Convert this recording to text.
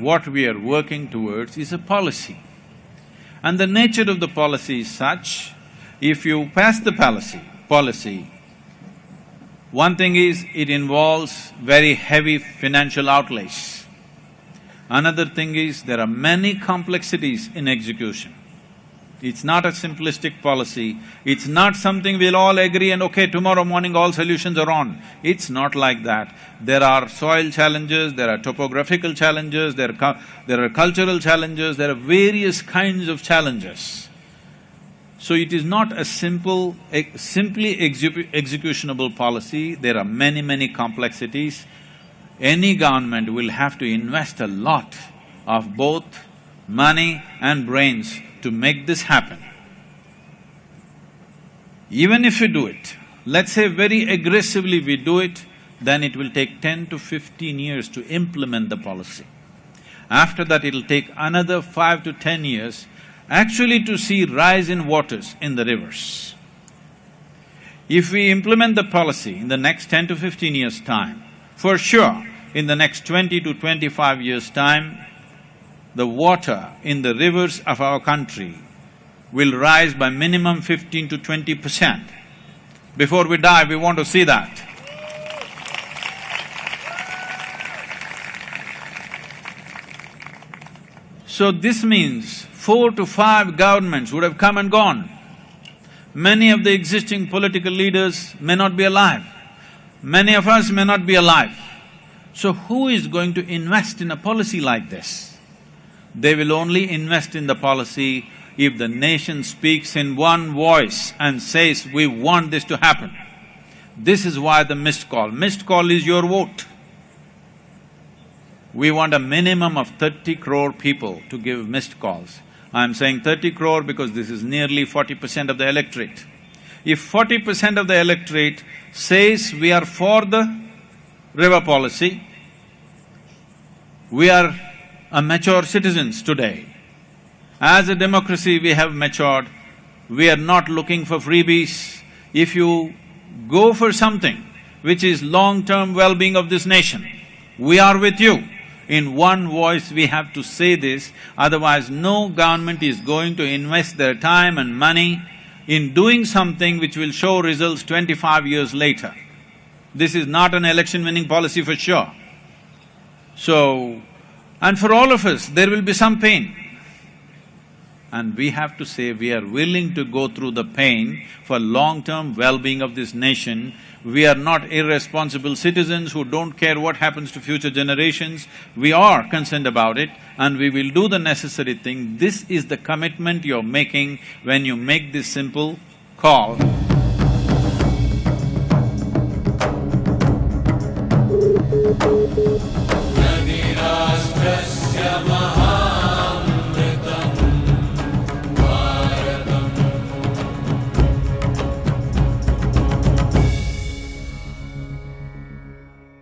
what we are working towards is a policy. And the nature of the policy is such, if you pass the policy, policy, one thing is it involves very heavy financial outlays. Another thing is there are many complexities in execution. It's not a simplistic policy, it's not something we'll all agree and okay, tomorrow morning all solutions are on. It's not like that. There are soil challenges, there are topographical challenges, there are, there are cultural challenges, there are various kinds of challenges. So it is not a simple, simply executionable policy, there are many, many complexities. Any government will have to invest a lot of both money and brains to make this happen. Even if we do it, let's say very aggressively we do it, then it will take ten to fifteen years to implement the policy. After that, it'll take another five to ten years actually to see rise in waters in the rivers. If we implement the policy in the next ten to fifteen years' time, for sure, in the next twenty to twenty-five years' time, the water in the rivers of our country will rise by minimum fifteen to twenty percent. Before we die, we want to see that. So this means four to five governments would have come and gone. Many of the existing political leaders may not be alive. Many of us may not be alive. So who is going to invest in a policy like this? They will only invest in the policy if the nation speaks in one voice and says, we want this to happen. This is why the missed call. Missed call is your vote. We want a minimum of thirty crore people to give missed calls. I'm saying thirty crore because this is nearly forty percent of the electorate. If forty percent of the electorate says we are for the river policy, we are a mature citizens today. As a democracy, we have matured, we are not looking for freebies. If you go for something which is long-term well-being of this nation, we are with you. In one voice we have to say this, otherwise no government is going to invest their time and money in doing something which will show results twenty-five years later. This is not an election-winning policy for sure. So, and for all of us, there will be some pain. And we have to say we are willing to go through the pain for long-term well-being of this nation. We are not irresponsible citizens who don't care what happens to future generations. We are concerned about it and we will do the necessary thing. This is the commitment you're making when you make this simple call.